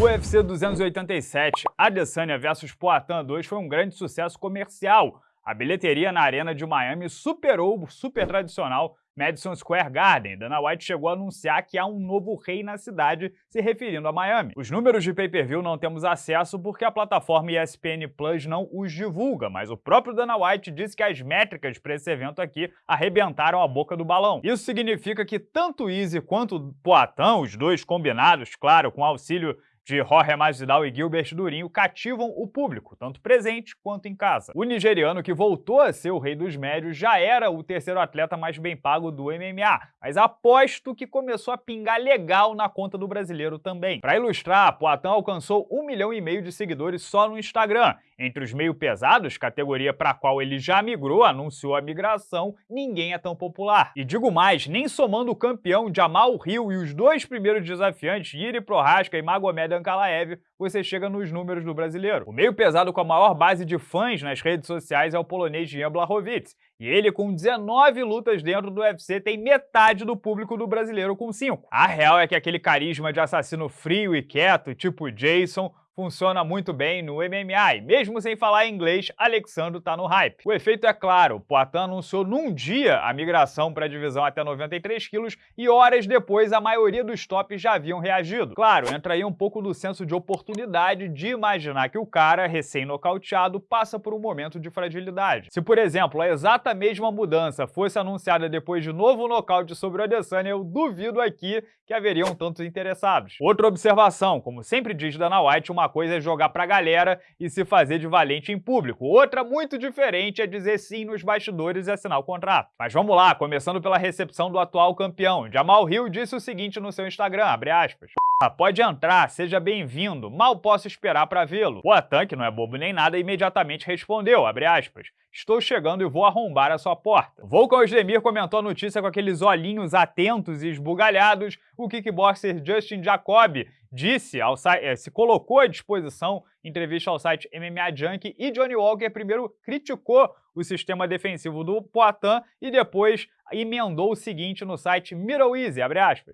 UFC 287, Adesanya vs Poatan 2 foi um grande sucesso comercial. A bilheteria na arena de Miami superou o super tradicional Madison Square Garden, Dana White chegou a anunciar que há um novo rei na cidade, se referindo a Miami. Os números de pay-per-view não temos acesso porque a plataforma ESPN Plus não os divulga, mas o próprio Dana White disse que as métricas para esse evento aqui arrebentaram a boca do balão. Isso significa que tanto Easy quanto Poatan, os dois combinados, claro, com auxílio de Jorge Masvidal e Gilbert Durinho cativam o público, tanto presente quanto em casa. O nigeriano, que voltou a ser o rei dos médios, já era o terceiro atleta mais bem pago do MMA, mas aposto que começou a pingar legal na conta do brasileiro também. Para ilustrar, Poatan alcançou um milhão e meio de seguidores só no Instagram. Entre os meio pesados, categoria para a qual ele já migrou, anunciou a migração, ninguém é tão popular. E digo mais, nem somando o campeão Jamal Hill e os dois primeiros desafiantes, Yuri Prohaska e Magomed Ankalaev, você chega nos números do brasileiro. O meio pesado com a maior base de fãs nas redes sociais é o polonês Jan Blachowicz, e ele com 19 lutas dentro do UFC tem metade do público do brasileiro com 5. A real é que aquele carisma de assassino frio e quieto, tipo Jason, funciona muito bem no MMA e mesmo sem falar inglês, Alexandre tá no hype. O efeito é claro, Poitin anunciou num dia a migração para a divisão até 93 quilos e horas depois a maioria dos tops já haviam reagido. Claro, entra aí um pouco do senso de oportunidade de imaginar que o cara, recém-nocauteado, passa por um momento de fragilidade. Se, por exemplo, a exata mesma mudança fosse anunciada depois de novo nocaute sobre o Adesanya, eu duvido aqui que haveriam tantos interessados. Outra observação, como sempre diz Dana White, uma coisa é jogar pra galera e se fazer de valente em público. Outra muito diferente é dizer sim nos bastidores e assinar o contrato. Mas vamos lá, começando pela recepção do atual campeão. Jamal Hill disse o seguinte no seu Instagram, abre aspas. Pode entrar, seja bem-vindo, mal posso esperar para vê-lo. O Atan, que não é bobo nem nada, imediatamente respondeu, abre aspas, estou chegando e vou arrombar a sua porta. Volkan Osdemir comentou a notícia com aqueles olhinhos atentos e esbugalhados, o kickboxer Justin Jacob disse, ao eh, se colocou à disposição em entrevista ao site MMA Junkie e Johnny Walker primeiro criticou o sistema defensivo do Poitin e depois emendou o seguinte no site Middle Easy,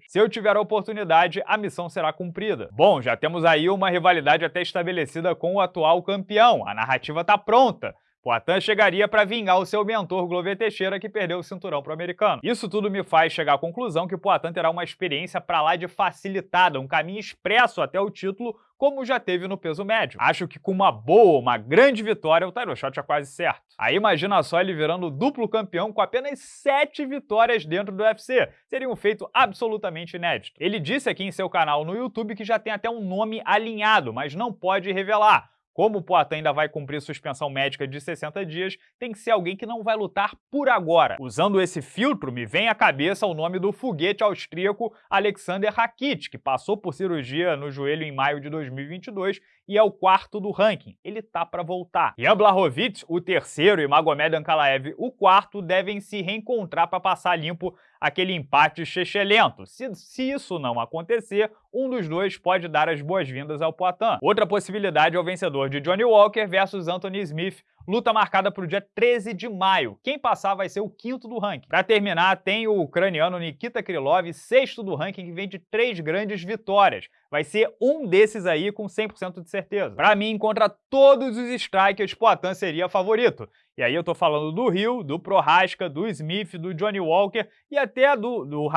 Se eu tiver a oportunidade, a missão será cumprida. Bom, já temos aí uma rivalidade até estabelecida com o atual campeão, a narrativa está pronta. Poitin chegaria para vingar o seu mentor Glover Teixeira, que perdeu o cinturão para o americano. Isso tudo me faz chegar à conclusão que Poitin terá uma experiência para lá de facilitada, um caminho expresso até o título, como já teve no peso médio. Acho que com uma boa, uma grande vitória, o title shot é quase certo. Aí imagina só ele virando duplo campeão com apenas sete vitórias dentro do UFC. Seria um feito absolutamente inédito. Ele disse aqui em seu canal no YouTube que já tem até um nome alinhado, mas não pode revelar. Como o Poitin ainda vai cumprir suspensão médica de 60 dias, tem que ser alguém que não vai lutar por agora. Usando esse filtro, me vem à cabeça o nome do foguete austríaco Alexander Rakit, que passou por cirurgia no joelho em maio de 2022 e é o quarto do ranking. Ele tá para voltar. Jan Blachowicz, o terceiro, e Magomed Ankalaev, o quarto, devem se reencontrar para passar limpo aquele empate chechelento. Se, se isso não acontecer, um dos dois pode dar as boas-vindas ao Poitin. Outra possibilidade é o vencedor de Johnny Walker versus Anthony Smith, luta marcada para o dia 13 de maio. Quem passar vai ser o quinto do ranking. Para terminar, tem o ucraniano Nikita Krylov, sexto do ranking, que vem de três grandes vitórias. Vai ser um desses aí com 100% de certeza. Para mim, contra todos os strikers, Poitin seria favorito. E aí eu tô falando do Rio, do Prohaska, do Smith, do Johnny Walker e até do, do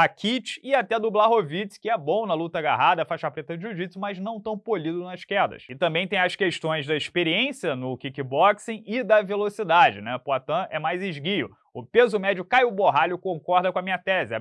e até do Blachowicz, que é bom na luta agarrada, faixa preta de jiu-jitsu, mas não tão polido nas quedas. E também tem as questões da experiência no kickboxing e da velocidade, né? Poitin é mais esguio. O peso médio Caio Borralho concorda com a minha tese,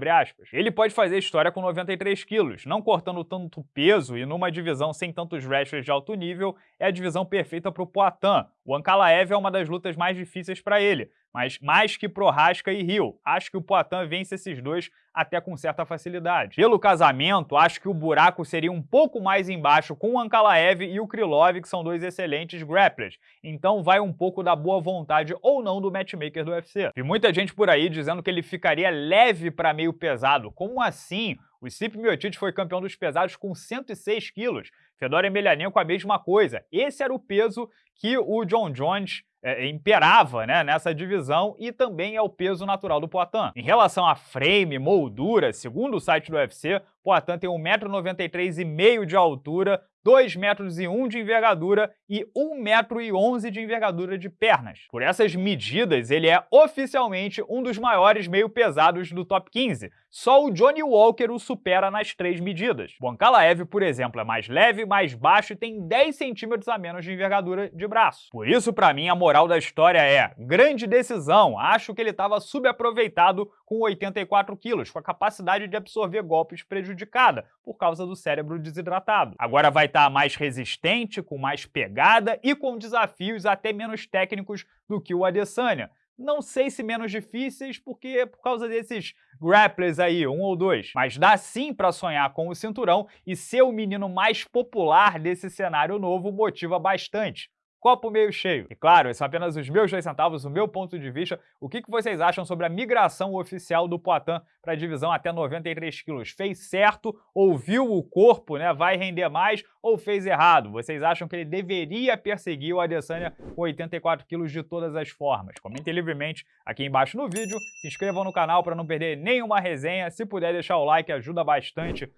Ele pode fazer história com 93 quilos, não cortando tanto peso e numa divisão sem tantos wrestlers de alto nível, é a divisão perfeita para o Poitin. O Ankalaev é uma das lutas mais difíceis para ele, mas mais que Prohaska e Rio. Acho que o Poitin vence esses dois até com certa facilidade. Pelo casamento, acho que o buraco seria um pouco mais embaixo com o Ankalaev e o Krylov, que são dois excelentes grapplers. Então vai um pouco da boa vontade ou não do matchmaker do UFC. Vi muita gente por aí dizendo que ele ficaria leve para meio pesado. Como assim? O Stipe Miocic foi campeão dos pesados com 106 quilos. Fedor Emelianenko a mesma coisa. Esse era o peso que o John Jones é, imperava né, nessa divisão e também é o peso natural do Poitin. Em relação a frame, moldura, segundo o site do UFC, Poitin tem 1,93m de altura, 2 metros e 1 de envergadura e 1 metro e 11 de envergadura de pernas. Por essas medidas, ele é oficialmente um dos maiores meio pesados do top 15. Só o Johnny Walker o supera nas três medidas. O Ankalaev, por exemplo, é mais leve, mais baixo e tem 10 centímetros a menos de envergadura de braço. Por isso, para mim, a moral da história é grande decisão. Acho que ele estava subaproveitado com 84 quilos, com a capacidade de absorver golpes prejudicada por causa do cérebro desidratado. Agora vai estar tá mais resistente, com mais pegada e com desafios até menos técnicos do que o Adesanya. Não sei se menos difíceis, porque é por causa desses grapplers aí, um ou dois. Mas dá sim para sonhar com o cinturão e ser o menino mais popular desse cenário novo motiva bastante copo meio cheio. E claro, esses são apenas os meus dois centavos, o meu ponto de vista. O que, vocês acham sobre a migração oficial do Poitin para a divisão até 93 quilos? Fez certo? Ouviu o corpo, né? Vai render mais? Ou fez errado? Vocês acham que ele deveria perseguir o Adesanya com 84 quilos de todas as formas? Comentem livremente aqui embaixo no vídeo. Se inscrevam no canal para não perder nenhuma resenha. Se puder deixar o like, ajuda bastante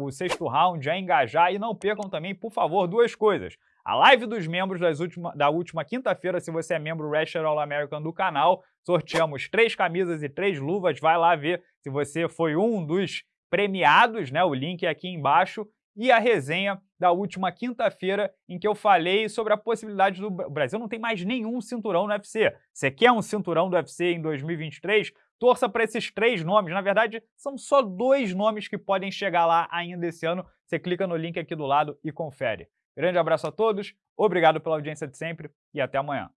o sexto round a engajar. E não percam também, por favor, duas coisas. A live dos membros última, da última quinta-feira, se você é membro Wrestler All American do canal, sorteamos três camisas e três luvas. Vai lá ver se você foi um dos premiados, né? O link é aqui embaixo. E a resenha da última quinta-feira, em que eu falei sobre a possibilidade do o Brasil não tem mais nenhum cinturão no UFC. Você quer um cinturão do UFC em 2023? Torça para esses três nomes. Na verdade, são só dois nomes que podem chegar lá ainda esse ano. Você clica no link aqui do lado e confere. Grande abraço a todos, obrigado pela audiência de sempre e até amanhã.